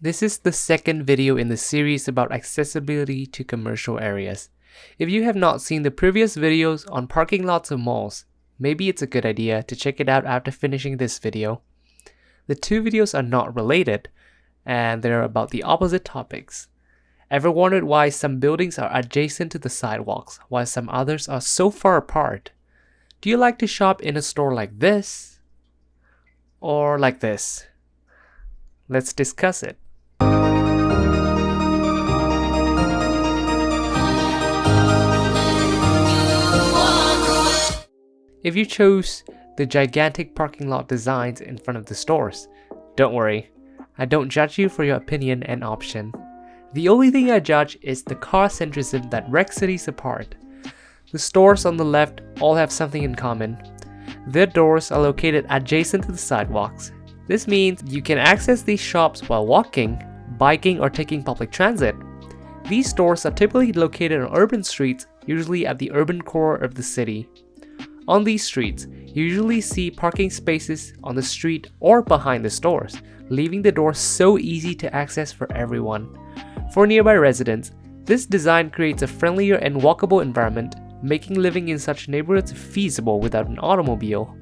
This is the second video in the series about accessibility to commercial areas. If you have not seen the previous videos on parking lots of malls, maybe it's a good idea to check it out after finishing this video. The two videos are not related, and they're about the opposite topics. Ever wondered why some buildings are adjacent to the sidewalks, while some others are so far apart? Do you like to shop in a store like this? Or like this? Let's discuss it. If you chose the gigantic parking lot designs in front of the stores, don't worry, I don't judge you for your opinion and option. The only thing I judge is the car centrism that wrecks cities apart. The stores on the left all have something in common. Their doors are located adjacent to the sidewalks. This means you can access these shops while walking, biking or taking public transit. These stores are typically located on urban streets, usually at the urban core of the city. On these streets, you usually see parking spaces on the street or behind the stores, leaving the door so easy to access for everyone. For nearby residents, this design creates a friendlier and walkable environment, making living in such neighborhoods feasible without an automobile.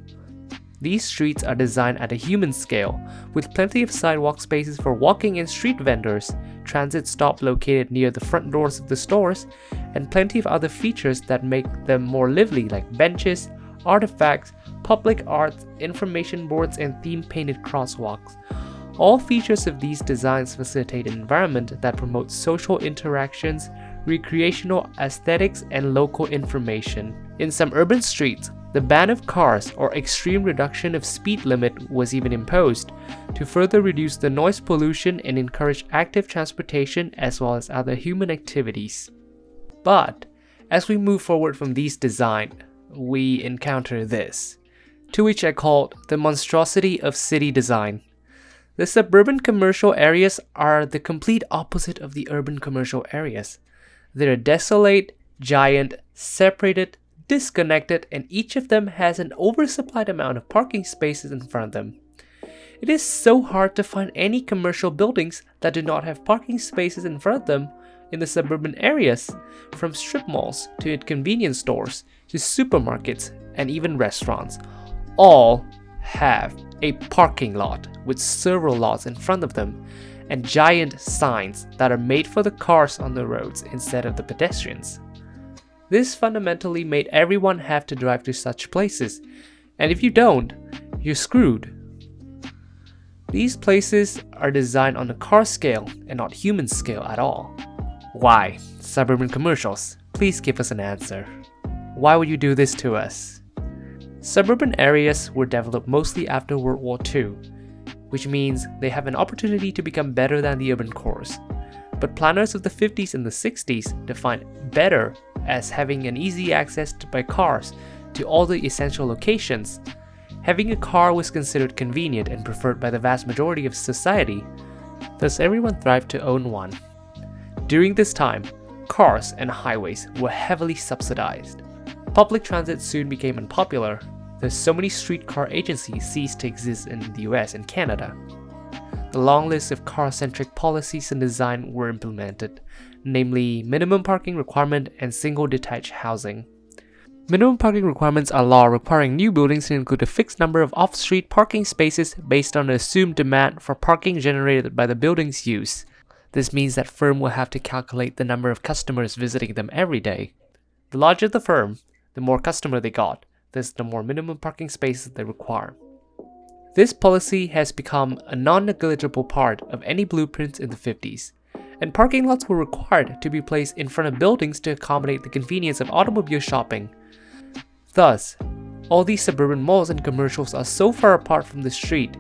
These streets are designed at a human scale, with plenty of sidewalk spaces for walking and street vendors, transit stop located near the front doors of the stores, and plenty of other features that make them more lively like benches, artifacts, public art, information boards, and theme-painted crosswalks. All features of these designs facilitate an environment that promotes social interactions, recreational aesthetics, and local information. In some urban streets, the ban of cars or extreme reduction of speed limit was even imposed to further reduce the noise pollution and encourage active transportation as well as other human activities. But as we move forward from these design, we encounter this, to which I called the monstrosity of city design. The suburban commercial areas are the complete opposite of the urban commercial areas. They're desolate, giant, separated, disconnected, and each of them has an oversupplied amount of parking spaces in front of them. It is so hard to find any commercial buildings that do not have parking spaces in front of them in the suburban areas, from strip malls to convenience stores to supermarkets and even restaurants. All have a parking lot with several lots in front of them and giant signs that are made for the cars on the roads instead of the pedestrians. This fundamentally made everyone have to drive to such places, and if you don't, you're screwed. These places are designed on a car scale and not human scale at all. Why? Suburban commercials, please give us an answer. Why would you do this to us? Suburban areas were developed mostly after World War II, which means they have an opportunity to become better than the urban cores. But planners of the 50s and the 60s defined better as having an easy access to, by cars to all the essential locations. Having a car was considered convenient and preferred by the vast majority of society, thus everyone thrived to own one. During this time, cars and highways were heavily subsidized. Public transit soon became unpopular, thus so many streetcar agencies ceased to exist in the US and Canada. The long list of car-centric policies and design were implemented, namely minimum parking requirement and single detached housing. Minimum parking requirements are law requiring new buildings to include a fixed number of off-street parking spaces based on the assumed demand for parking generated by the building's use. This means that firm will have to calculate the number of customers visiting them every day. The larger the firm, the more customer they got, thus the more minimum parking spaces they require. This policy has become a non-negligible part of any blueprints in the 50s and parking lots were required to be placed in front of buildings to accommodate the convenience of automobile shopping. Thus, all these suburban malls and commercials are so far apart from the street,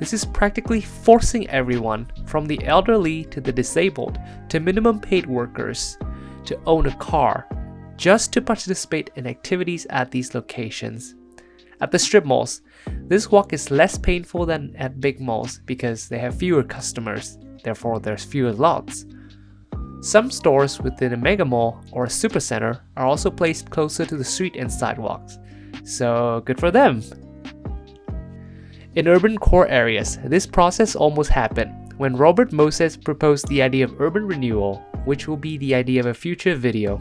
this is practically forcing everyone, from the elderly to the disabled to minimum paid workers, to own a car just to participate in activities at these locations. At the strip malls, this walk is less painful than at big malls because they have fewer customers therefore there's fewer lots. Some stores within a mega mall or a supercenter are also placed closer to the street and sidewalks, so good for them. In urban core areas, this process almost happened, when Robert Moses proposed the idea of urban renewal, which will be the idea of a future video.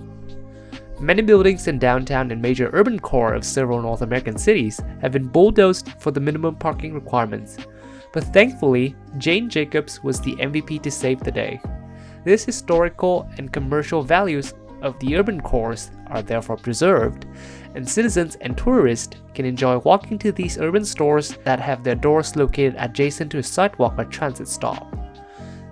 Many buildings in downtown and major urban core of several North American cities have been bulldozed for the minimum parking requirements, but thankfully, Jane Jacobs was the MVP to save the day. This historical and commercial values of the urban cores are therefore preserved, and citizens and tourists can enjoy walking to these urban stores that have their doors located adjacent to a sidewalk or transit stop.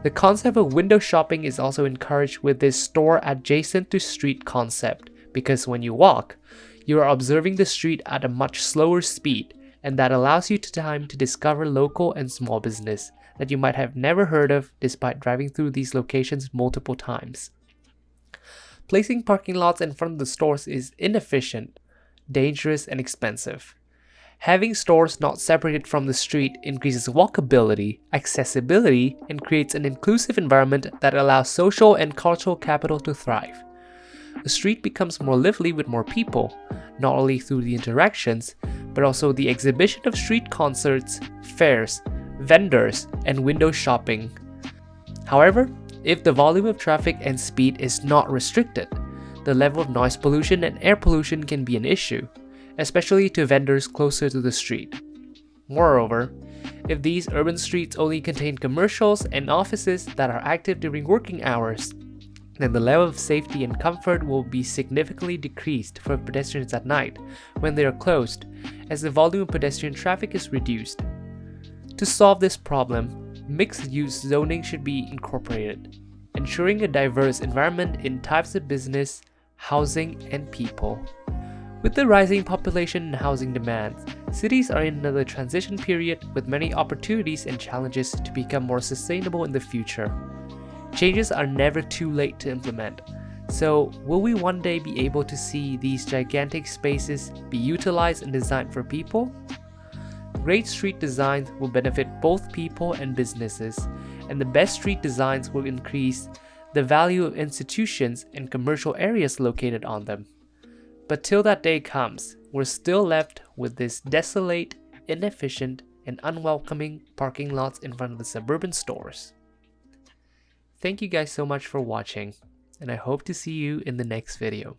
The concept of window shopping is also encouraged with this store adjacent to street concept, because when you walk, you are observing the street at a much slower speed and that allows you to time to discover local and small business that you might have never heard of despite driving through these locations multiple times. Placing parking lots in front of the stores is inefficient, dangerous, and expensive. Having stores not separated from the street increases walkability, accessibility, and creates an inclusive environment that allows social and cultural capital to thrive the street becomes more lively with more people, not only through the interactions, but also the exhibition of street concerts, fairs, vendors, and window shopping. However, if the volume of traffic and speed is not restricted, the level of noise pollution and air pollution can be an issue, especially to vendors closer to the street. Moreover, if these urban streets only contain commercials and offices that are active during working hours, then the level of safety and comfort will be significantly decreased for pedestrians at night when they are closed, as the volume of pedestrian traffic is reduced. To solve this problem, mixed-use zoning should be incorporated, ensuring a diverse environment in types of business, housing, and people. With the rising population and housing demands, cities are in another transition period with many opportunities and challenges to become more sustainable in the future. Changes are never too late to implement. So, will we one day be able to see these gigantic spaces be utilized and designed for people? Great street designs will benefit both people and businesses, and the best street designs will increase the value of institutions and commercial areas located on them. But till that day comes, we're still left with this desolate, inefficient, and unwelcoming parking lots in front of the suburban stores. Thank you guys so much for watching, and I hope to see you in the next video.